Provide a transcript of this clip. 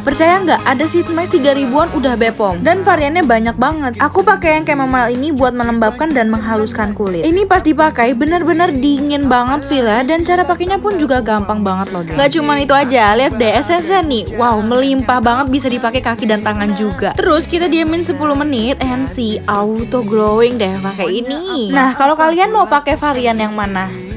Percaya nggak? Ada sheet mask 3 ribuan udah bepom dan variannya banyak banget. Aku pakai yang chamomile ini buat melembabkan dan menghaluskan kulit. Ini pas dipakai bener-bener dingin banget Villa dan cara pakainya pun juga gampang banget loh. Gak cuman itu aja, lihat deh essence nih. Wow, melimpah banget bisa dipakai kaki dan tangan juga. Terus kita diamin 10 menit and see auto glowing deh pakai ini. Nah, kalau kalian mau pakai varian yang mana?